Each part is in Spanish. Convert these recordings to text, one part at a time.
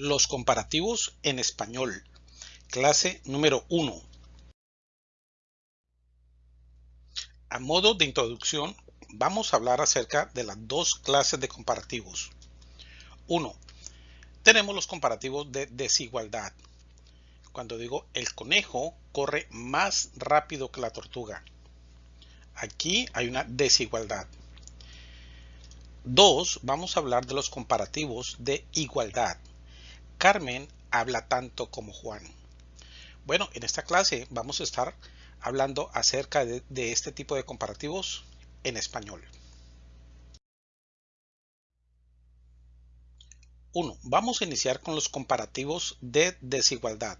Los comparativos en español. Clase número 1. A modo de introducción, vamos a hablar acerca de las dos clases de comparativos. 1. Tenemos los comparativos de desigualdad. Cuando digo el conejo corre más rápido que la tortuga. Aquí hay una desigualdad. 2. Vamos a hablar de los comparativos de igualdad. Carmen habla tanto como Juan. Bueno, en esta clase vamos a estar hablando acerca de, este tipo de comparativos en español. 1. Vamos a iniciar con los comparativos de desigualdad.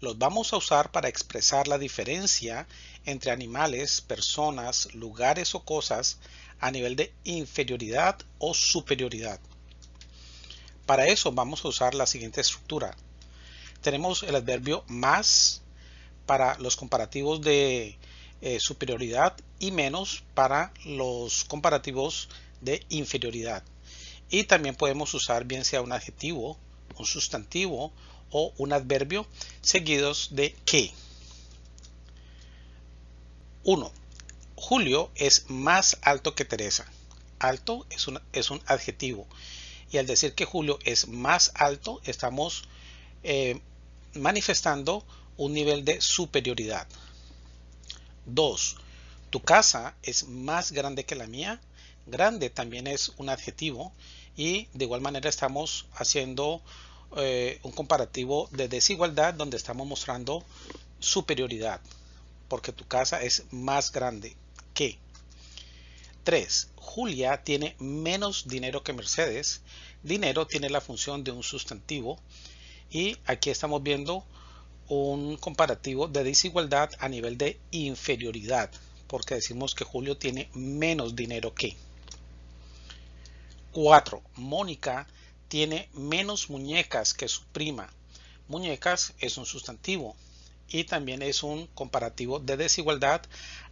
Los vamos a usar para expresar la diferencia entre animales, personas, lugares o cosas a nivel de inferioridad o superioridad. Para eso vamos a usar la siguiente estructura. Tenemos el adverbio más para los comparativos de eh, superioridad y menos para los comparativos de inferioridad. Y también podemos usar bien sea un adjetivo, un sustantivo o un adverbio seguidos de que. 1. Julio es más alto que Teresa. Alto es un, es un adjetivo. Y al decir que Julio es más alto, estamos eh, manifestando un nivel de superioridad. 2. Tu casa es más grande que la mía. Grande también es un adjetivo y de igual manera estamos haciendo eh, un comparativo de desigualdad donde estamos mostrando superioridad porque tu casa es más grande 3. Julia tiene menos dinero que Mercedes. Dinero tiene la función de un sustantivo y aquí estamos viendo un comparativo de desigualdad a nivel de inferioridad porque decimos que Julio tiene menos dinero que 4. Mónica tiene menos muñecas que su prima. Muñecas es un sustantivo y también es un comparativo de desigualdad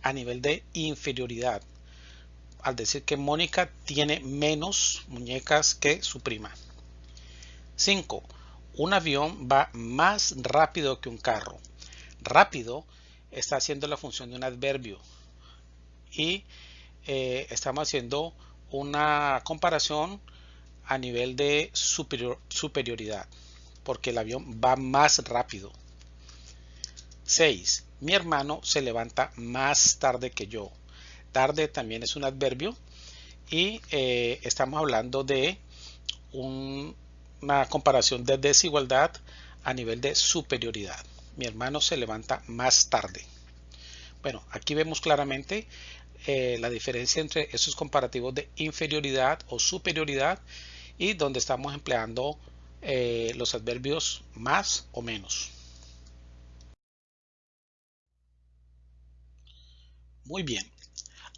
a nivel de inferioridad. Al decir que Mónica tiene menos muñecas que su prima. 5. Un avión va más rápido que un carro. Rápido está haciendo la función de un adverbio y eh, estamos haciendo una comparación a nivel de superioridad, porque el avión va más rápido. 6. Mi hermano se levanta más tarde que yo. Tarde también es un adverbio y eh, estamos hablando de una comparación de desigualdad a nivel de superioridad. Mi hermano se levanta más tarde. Bueno, aquí vemos claramente eh, la diferencia entre esos comparativos de inferioridad o superioridad y donde estamos empleando eh, los adverbios más o menos. Muy bien.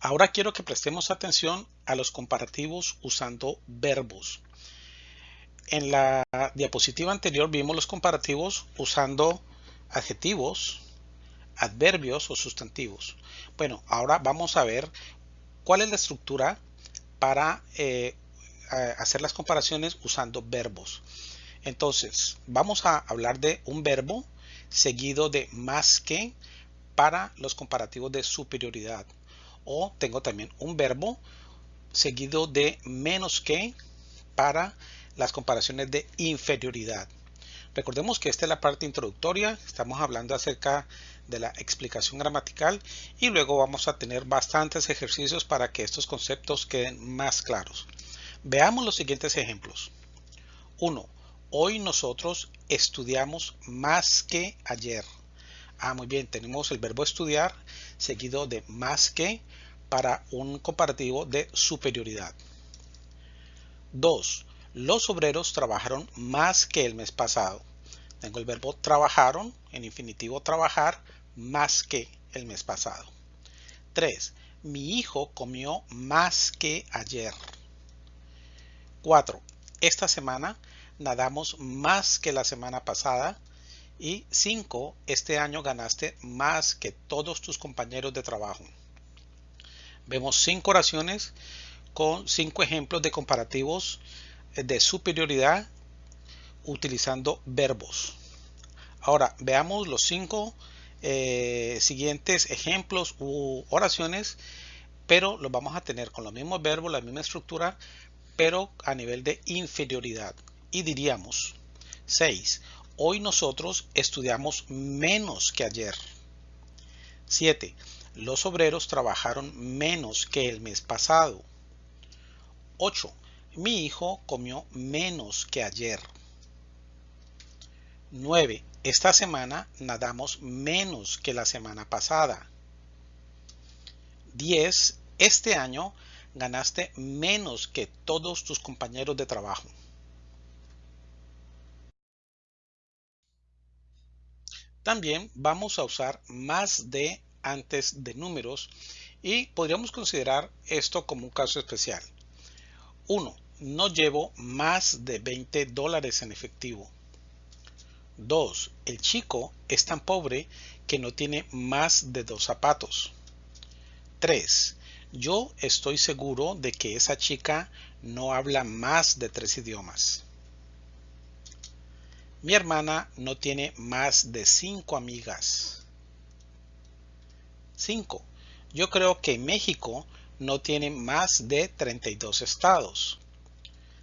Ahora quiero que prestemos atención a los comparativos usando verbos. En la diapositiva anterior vimos los comparativos usando adjetivos, adverbios o sustantivos. Bueno, ahora vamos a ver cuál es la estructura para eh, hacer las comparaciones usando verbos. Entonces, vamos a hablar de un verbo seguido de más que para los comparativos de superioridad. O tengo también un verbo seguido de menos que para las comparaciones de inferioridad. Recordemos que esta es la parte introductoria, estamos hablando acerca de la explicación gramatical y luego vamos a tener bastantes ejercicios para que estos conceptos queden más claros. Veamos los siguientes ejemplos. 1. Hoy nosotros estudiamos más que ayer. Ah, muy bien, tenemos el verbo estudiar seguido de más que para un comparativo de superioridad. 2. Los obreros trabajaron más que el mes pasado. Tengo el verbo trabajaron en infinitivo trabajar más que el mes pasado. 3. Mi hijo comió más que ayer. 4. Esta semana nadamos más que la semana pasada. Y 5. Este año ganaste más que todos tus compañeros de trabajo. Vemos cinco oraciones con cinco ejemplos de comparativos de superioridad utilizando verbos. Ahora veamos los cinco eh, siguientes ejemplos u oraciones, pero los vamos a tener con los mismos verbos, la misma estructura, pero a nivel de inferioridad. Y diríamos 6. Hoy nosotros estudiamos menos que ayer. 7. Los obreros trabajaron menos que el mes pasado. 8. Mi hijo comió menos que ayer. 9. Esta semana nadamos menos que la semana pasada. 10. Este año ganaste menos que todos tus compañeros de trabajo. También vamos a usar más de antes de números y podríamos considerar esto como un caso especial. 1. No llevo más de 20 dólares en efectivo. 2. El chico es tan pobre que no tiene más de dos zapatos. 3. Yo estoy seguro de que esa chica no habla más de tres idiomas. Mi hermana no tiene más de cinco amigas. 5. Yo creo que México no tiene más de 32 estados.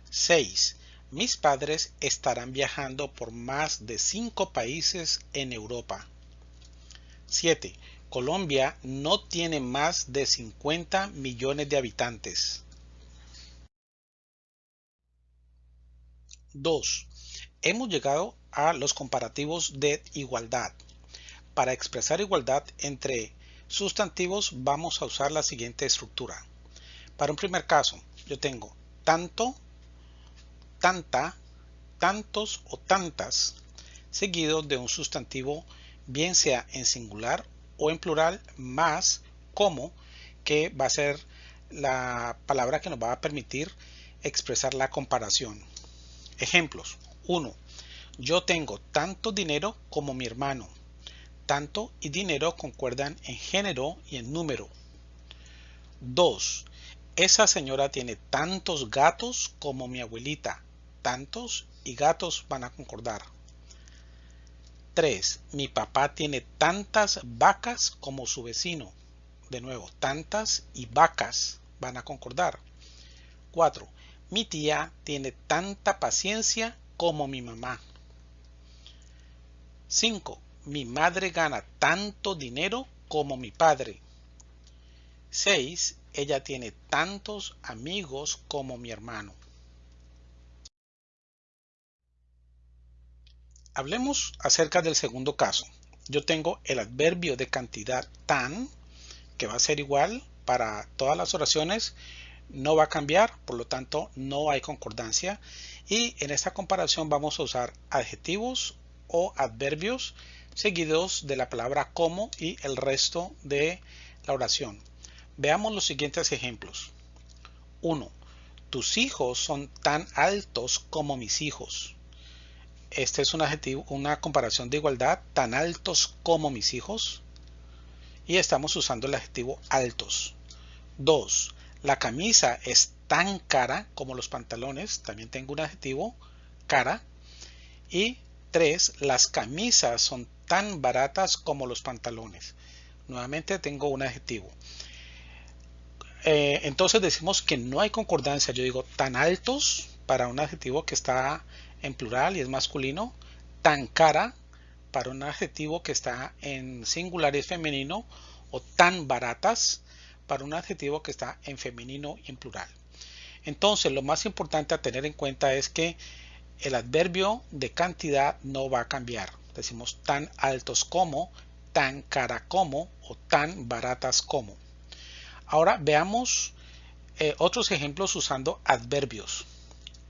6. Mis padres estarán viajando por más de 5 países en Europa. 7. Colombia no tiene más de 50 millones de habitantes. 2 hemos llegado a los comparativos de igualdad. Para expresar igualdad entre sustantivos vamos a usar la siguiente estructura. Para un primer caso, yo tengo tanto, tanta, tantos o tantas, seguido de un sustantivo bien sea en singular o en plural, más como, que va a ser la palabra que nos va a permitir expresar la comparación. Ejemplos. 1. Yo tengo tanto dinero como mi hermano. Tanto y dinero concuerdan en género y en número. 2. Esa señora tiene tantos gatos como mi abuelita. Tantos y gatos van a concordar. 3. Mi papá tiene tantas vacas como su vecino. De nuevo, tantas y vacas van a concordar. 4. Mi tía tiene tanta paciencia como mi mamá. 5. Mi madre gana tanto dinero como mi padre. 6. Ella tiene tantos amigos como mi hermano. Hablemos acerca del segundo caso. Yo tengo el adverbio de cantidad tan, que va a ser igual para todas las oraciones, no va a cambiar, por lo tanto no hay concordancia y en esta comparación vamos a usar adjetivos o adverbios seguidos de la palabra como y el resto de la oración. Veamos los siguientes ejemplos. 1. Tus hijos son tan altos como mis hijos. Este es un adjetivo, una comparación de igualdad, tan altos como mis hijos. Y estamos usando el adjetivo altos. 2. La camisa es tan cara como los pantalones. También tengo un adjetivo, cara. Y tres, las camisas son tan baratas como los pantalones. Nuevamente tengo un adjetivo. Eh, entonces decimos que no hay concordancia. Yo digo tan altos para un adjetivo que está en plural y es masculino. Tan cara para un adjetivo que está en singular y es femenino. O tan baratas para un adjetivo que está en femenino y en plural. Entonces, lo más importante a tener en cuenta es que el adverbio de cantidad no va a cambiar. Decimos tan altos como, tan cara como o tan baratas como. Ahora veamos eh, otros ejemplos usando adverbios.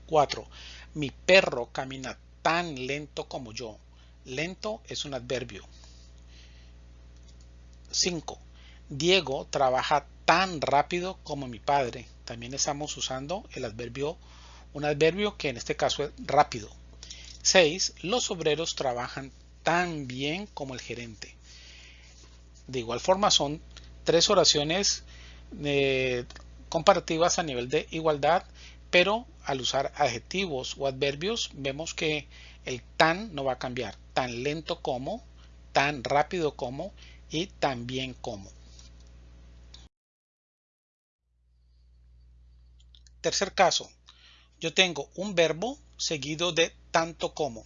4. Mi perro camina tan lento como yo. Lento es un adverbio. 5. Diego trabaja tan rápido como mi padre. También estamos usando el adverbio, un adverbio que en este caso es rápido. 6. Los obreros trabajan tan bien como el gerente. De igual forma son tres oraciones eh, comparativas a nivel de igualdad, pero al usar adjetivos o adverbios vemos que el tan no va a cambiar, tan lento como, tan rápido como y tan bien como. Tercer caso, yo tengo un verbo seguido de tanto como.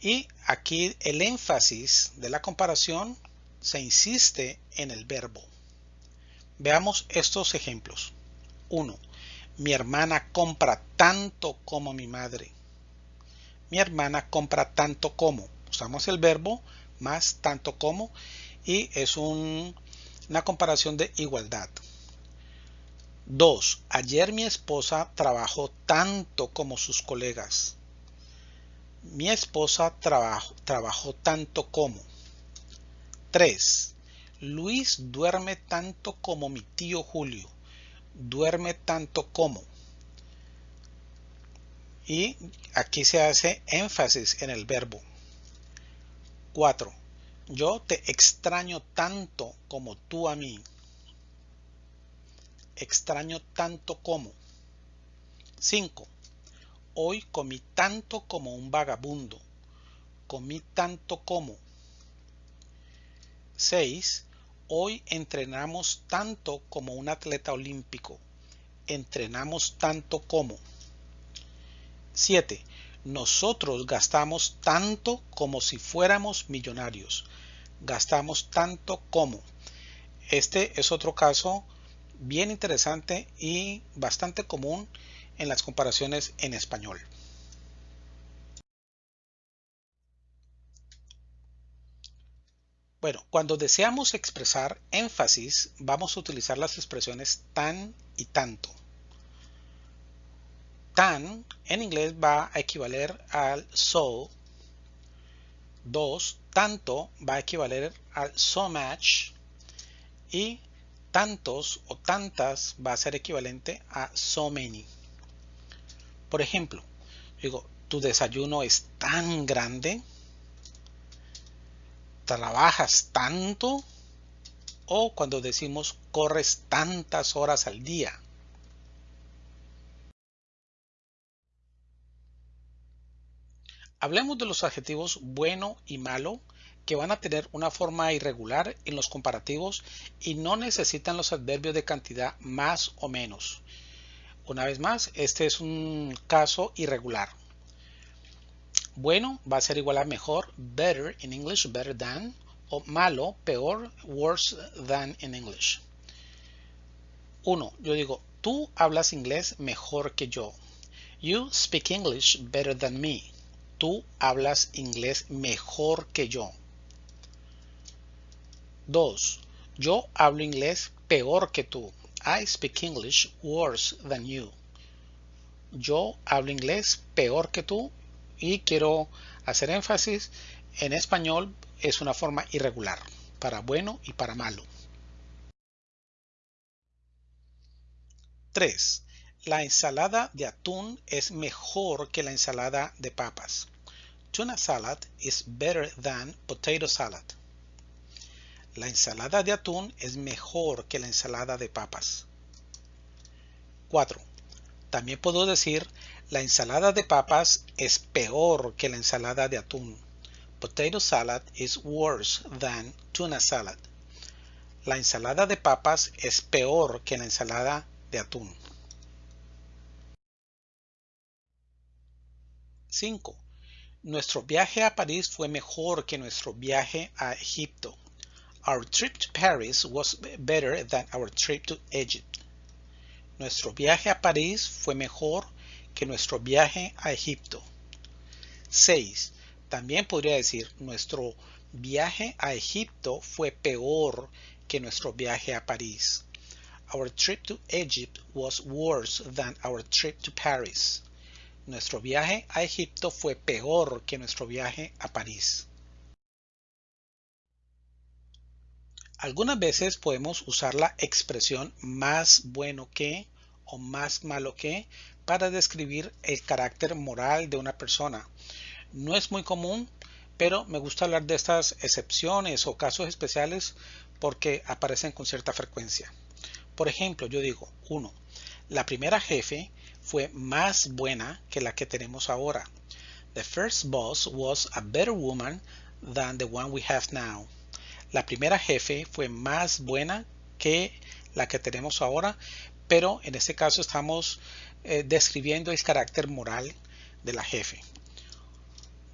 Y aquí el énfasis de la comparación se insiste en el verbo. Veamos estos ejemplos. 1. Mi hermana compra tanto como mi madre. Mi hermana compra tanto como. Usamos el verbo más tanto como y es una comparación de igualdad. 2. Ayer mi esposa trabajó tanto como sus colegas. Mi esposa trabajó tanto como. 3. Luis duerme tanto como mi tío Julio. Duerme tanto como. Y aquí se hace énfasis en el verbo. 4. Yo te extraño tanto como tú a mí. Extraño tanto como. 5. Hoy comí tanto como un vagabundo. Comí tanto como. 6. Hoy entrenamos tanto como un atleta olímpico. Entrenamos tanto como. 7. Nosotros gastamos tanto como si fuéramos millonarios. Gastamos tanto como. Este es otro caso bien interesante y bastante común en las comparaciones en español. Bueno, cuando deseamos expresar énfasis, vamos a utilizar las expresiones tan y tanto. Tan en inglés va a equivaler al so. Dos, tanto va a equivaler al so much. Y tantos o tantas va a ser equivalente a so many. Por ejemplo, digo, tu desayuno es tan grande, trabajas tanto o cuando decimos corres tantas horas al día. Hablemos de los adjetivos bueno y malo que van a tener una forma irregular en los comparativos y no necesitan los adverbios de cantidad más o menos. Una vez más, este es un caso irregular. Bueno va a ser igual a mejor, better in English, better than, o malo, peor, worse than in English. Uno, yo digo, tú hablas inglés mejor que yo. You speak English better than me. Tú hablas inglés mejor que yo. Dos, yo hablo inglés peor que tú. I speak English worse than you. Yo hablo inglés peor que tú y quiero hacer énfasis en español es una forma irregular para bueno y para malo. 3. La ensalada de atún es mejor que la ensalada de papas. Tuna salad is better than potato salad. La ensalada de atún es mejor que la ensalada de papas. 4. También puedo decir la ensalada de papas es peor que la ensalada de atún. Potato salad is worse than tuna salad. La ensalada de papas es peor que la ensalada de atún. 5. Nuestro viaje a París fue mejor que nuestro viaje a Egipto. Our trip to Paris was better than our trip to Egypt. Nuestro viaje a París fue mejor que nuestro viaje a Egipto. 6. También podría decir nuestro viaje a Egipto fue peor que nuestro viaje a París. Our trip to Egypt was worse than our trip to Paris. Nuestro viaje a Egipto fue peor que nuestro viaje a París. Algunas veces podemos usar la expresión más bueno que o más malo que para describir el carácter moral de una persona. No es muy común, pero me gusta hablar de estas excepciones o casos especiales porque aparecen con cierta frecuencia. Por ejemplo, yo digo, 1. La primera jefe fue más buena que la que tenemos ahora. The first boss was a better woman than the one we have now. La primera jefe fue más buena que la que tenemos ahora, pero en este caso estamos eh, describiendo el carácter moral de la jefe.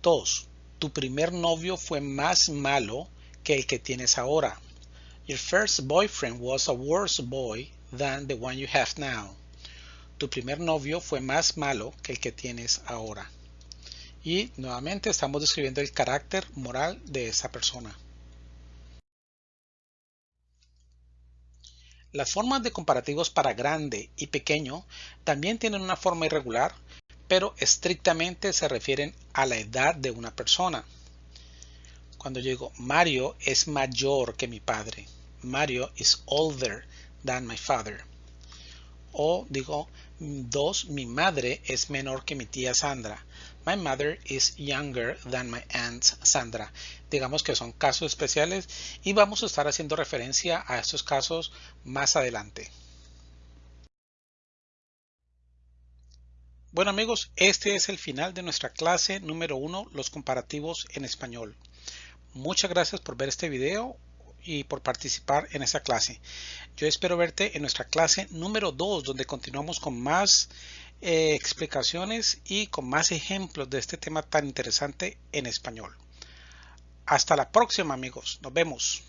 2. Tu primer novio fue más malo que el que tienes ahora. Your first boyfriend was a worse boy than the one you have now. Tu primer novio fue más malo que el que tienes ahora. Y nuevamente estamos describiendo el carácter moral de esa persona. Las formas de comparativos para grande y pequeño también tienen una forma irregular, pero estrictamente se refieren a la edad de una persona. Cuando yo digo Mario es mayor que mi padre, Mario is older than my father. O digo dos, mi madre es menor que mi tía Sandra. My mother is younger than my aunt Sandra. Digamos que son casos especiales y vamos a estar haciendo referencia a estos casos más adelante. Bueno amigos, este es el final de nuestra clase número uno, los comparativos en español. Muchas gracias por ver este video y por participar en esta clase. Yo espero verte en nuestra clase número 2 donde continuamos con más eh, explicaciones y con más ejemplos de este tema tan interesante en español. Hasta la próxima amigos. Nos vemos.